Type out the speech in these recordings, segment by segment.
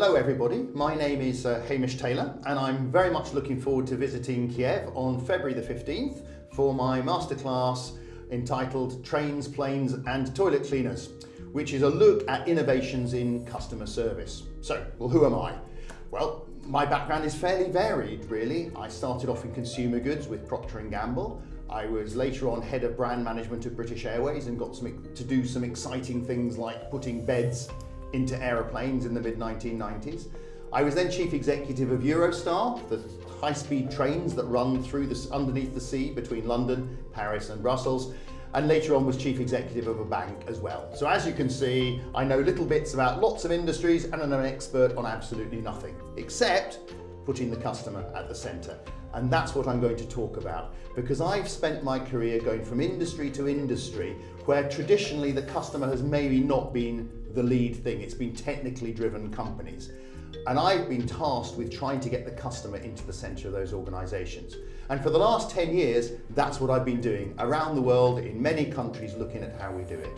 Hello everybody, my name is uh, Hamish Taylor and I'm very much looking forward to visiting Kiev on February the 15th for my masterclass entitled Trains, Planes and Toilet Cleaners, which is a look at innovations in customer service. So, well who am I? Well, my background is fairly varied really. I started off in consumer goods with Procter & Gamble. I was later on head of brand management at British Airways and got some, to do some exciting things like putting beds into aeroplanes in the mid-1990s. I was then chief executive of Eurostar, the high-speed trains that run through this underneath the sea between London, Paris and Brussels and later on was chief executive of a bank as well. So as you can see, I know little bits about lots of industries and I'm an expert on absolutely nothing, except putting the customer at the centre. And that's what I'm going to talk about because I've spent my career going from industry to industry where traditionally the customer has maybe not been the lead thing. It's been technically driven companies. And I've been tasked with trying to get the customer into the center of those organizations. And for the last 10 years, that's what I've been doing around the world in many countries looking at how we do it.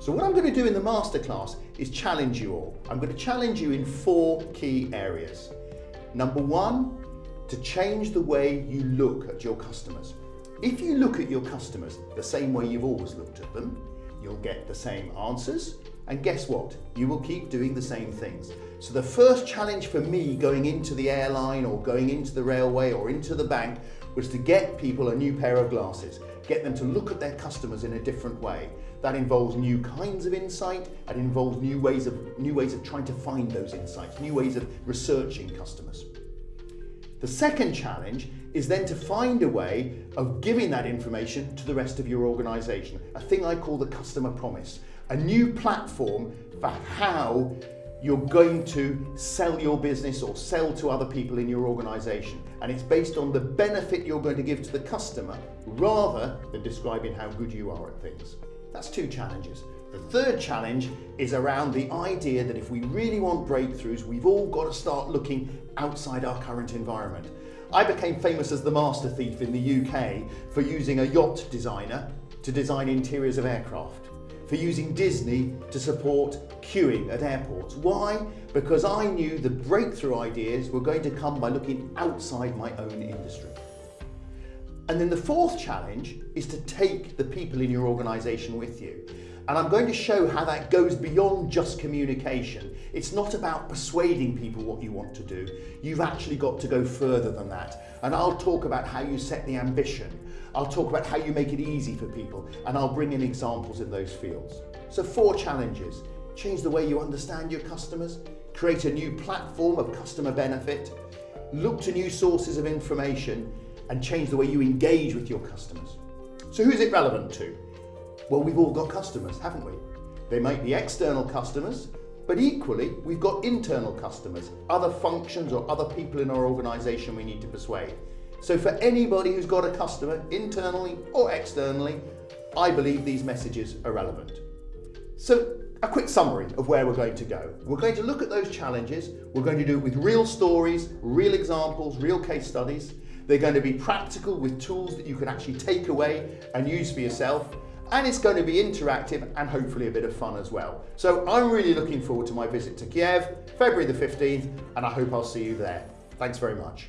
So what I'm going to do in the masterclass is challenge you all. I'm going to challenge you in four key areas. Number one, to change the way you look at your customers. If you look at your customers the same way you've always looked at them, you'll get the same answers, and guess what? You will keep doing the same things. So the first challenge for me going into the airline or going into the railway or into the bank was to get people a new pair of glasses, get them to look at their customers in a different way. That involves new kinds of insight, it involves new ways of, new ways of trying to find those insights, new ways of researching customers. The second challenge is then to find a way of giving that information to the rest of your organisation, a thing I call the customer promise, a new platform for how you're going to sell your business or sell to other people in your organisation. And it's based on the benefit you're going to give to the customer rather than describing how good you are at things. That's two challenges. The third challenge is around the idea that if we really want breakthroughs, we've all got to start looking outside our current environment. I became famous as the master thief in the UK for using a yacht designer to design interiors of aircraft, for using Disney to support queuing at airports. Why? Because I knew the breakthrough ideas were going to come by looking outside my own industry. And then the fourth challenge is to take the people in your organisation with you. And I'm going to show how that goes beyond just communication. It's not about persuading people what you want to do. You've actually got to go further than that. And I'll talk about how you set the ambition. I'll talk about how you make it easy for people. And I'll bring in examples in those fields. So four challenges. Change the way you understand your customers. Create a new platform of customer benefit. Look to new sources of information and change the way you engage with your customers. So who's it relevant to? Well, we've all got customers, haven't we? They might be external customers, but equally, we've got internal customers, other functions or other people in our organisation we need to persuade. So for anybody who's got a customer, internally or externally, I believe these messages are relevant. So a quick summary of where we're going to go. We're going to look at those challenges. We're going to do it with real stories, real examples, real case studies. They're going to be practical with tools that you can actually take away and use for yourself and it's going to be interactive and hopefully a bit of fun as well. So I'm really looking forward to my visit to Kiev, February the 15th, and I hope I'll see you there. Thanks very much.